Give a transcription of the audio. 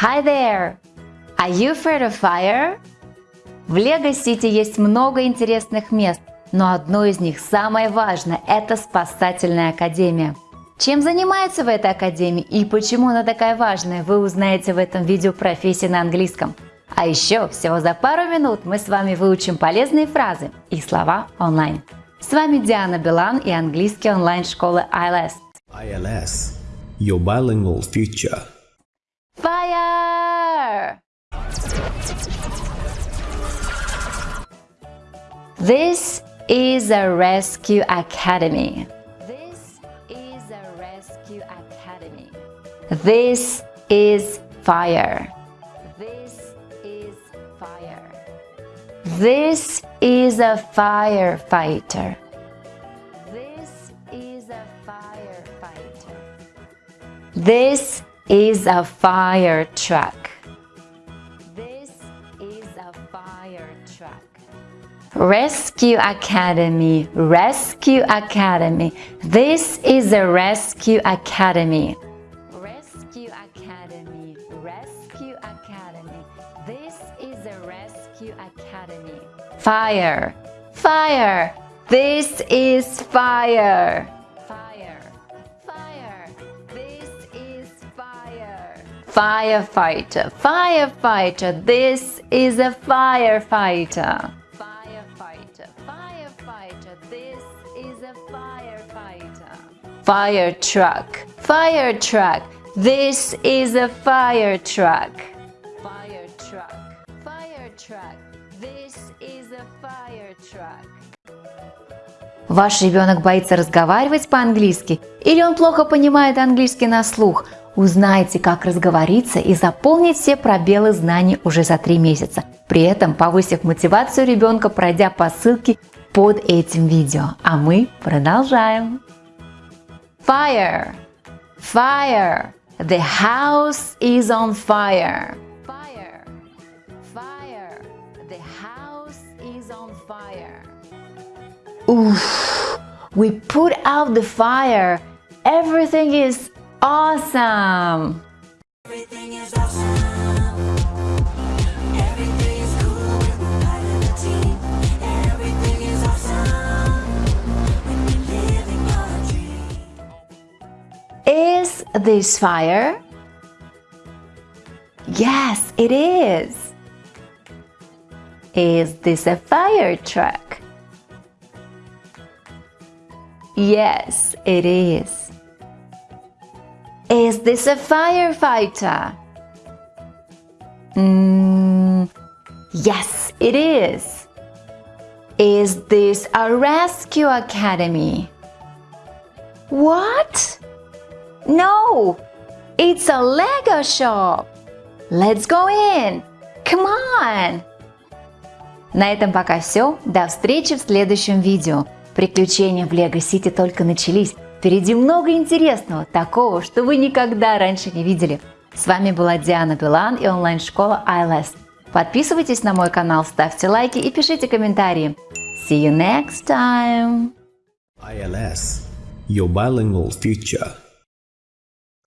Hi there! Are you afraid of fire? В Лего-Сити есть много интересных мест, но одно из них самое важное – это спасательная академия. Чем занимаются в этой академии и почему она такая важная, вы узнаете в этом видео профессии на английском. А еще всего за пару минут мы с вами выучим полезные фразы и слова онлайн. С вами Диана Билан и английский онлайн-школы ILS. ILS, your bilingual future. This is a rescue academy. This is a rescue academy. This is fire. This is fire. This is a firefighter. This is a firefighter. This is a fire truck. This is a fire truck. Rescue Academy, Rescue Academy. This is a Rescue Academy. Rescue Academy, Rescue Academy. This is a Rescue Academy. Fire, fire. This is fire. Fire, fire. This is fire. Firefighter, firefighter. This is a firefighter. Firefighter. This is a firefighter. Fire truck, fire truck. This is a fire truck. Fire truck, fire truck. This is a fire truck. Ваш ребенок боится разговаривать по-английски или он плохо понимает английский на слух? Узнайте, как разговориться и заполнить все пробелы знаний уже за три месяца, при этом повысив мотивацию ребенка, пройдя по ссылке под этим видео. А мы продолжаем. Fire! Fire! The house is on fire! Fire! Fire! The house is on fire! Oof! We put out the fire! Everything is awesome! This fire? Yes, it is. Is this a fire truck? Yes, it is. Is this a firefighter? Mm, yes, it is. Is this a rescue academy? What? No, it's a Lego shop. Let's go in. Come on. На этом пока все. До встречи в следующем видео. Приключения в Лего Сити только начались. Впереди много интересного, такого, что вы никогда раньше не видели. С вами была Диана Билан и онлайн-школа ILS. Подписывайтесь на мой канал, ставьте лайки и пишите комментарии. See you next time! ILS, your bilingual future.